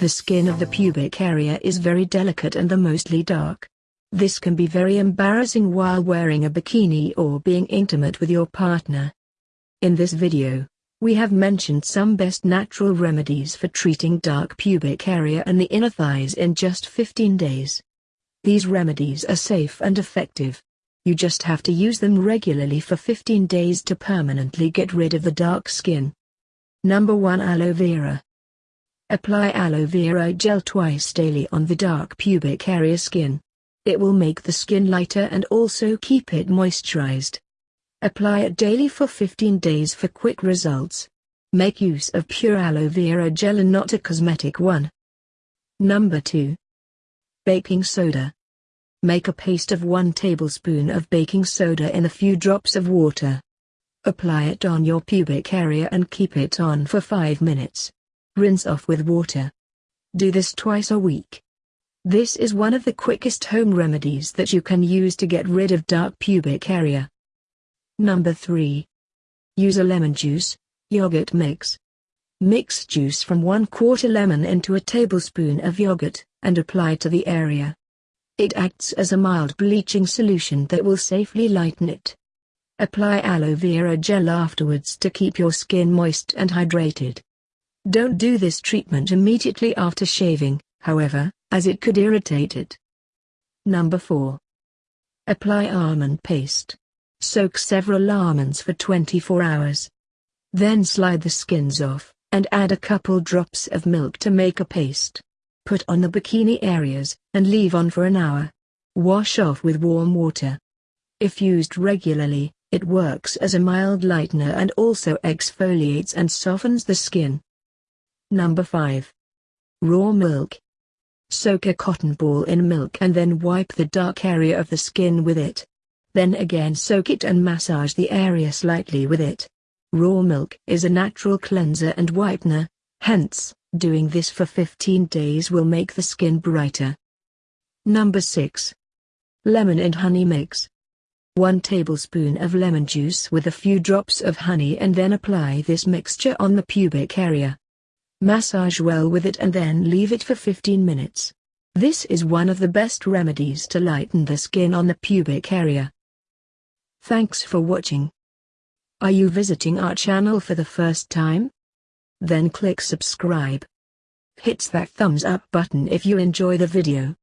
The skin of the pubic area is very delicate and the mostly dark. This can be very embarrassing while wearing a bikini or being intimate with your partner. In this video, we have mentioned some best natural remedies for treating dark pubic area and the inner thighs in just 15 days. These remedies are safe and effective. You just have to use them regularly for 15 days to permanently get rid of the dark skin. Number 1 Aloe Vera Apply aloe vera gel twice daily on the dark pubic area skin. It will make the skin lighter and also keep it moisturized. Apply it daily for 15 days for quick results. Make use of pure aloe vera gel and not a cosmetic one. Number 2. Baking soda. Make a paste of 1 tablespoon of baking soda in a few drops of water. Apply it on your pubic area and keep it on for 5 minutes. Rinse off with water. Do this twice a week. This is one of the quickest home remedies that you can use to get rid of dark pubic area. Number 3. Use a lemon juice, yogurt mix. Mix juice from 1 quarter lemon into a tablespoon of yogurt, and apply to the area. It acts as a mild bleaching solution that will safely lighten it. Apply aloe vera gel afterwards to keep your skin moist and hydrated. Don't do this treatment immediately after shaving, however, as it could irritate it. Number 4. Apply almond paste. Soak several almonds for 24 hours. Then slide the skins off, and add a couple drops of milk to make a paste. Put on the bikini areas, and leave on for an hour. Wash off with warm water. If used regularly, it works as a mild lightener and also exfoliates and softens the skin. Number 5. Raw milk. Soak a cotton ball in milk and then wipe the dark area of the skin with it. Then again soak it and massage the area slightly with it. Raw milk is a natural cleanser and whitener, hence, doing this for 15 days will make the skin brighter. Number 6. Lemon and honey mix. 1 tablespoon of lemon juice with a few drops of honey and then apply this mixture on the pubic area. Massage well with it and then leave it for 15 minutes. This is one of the best remedies to lighten the skin on the pubic area. Thanks for watching. Are you visiting our channel for the first time? Then click subscribe. Hit that thumbs up button if you enjoy the video.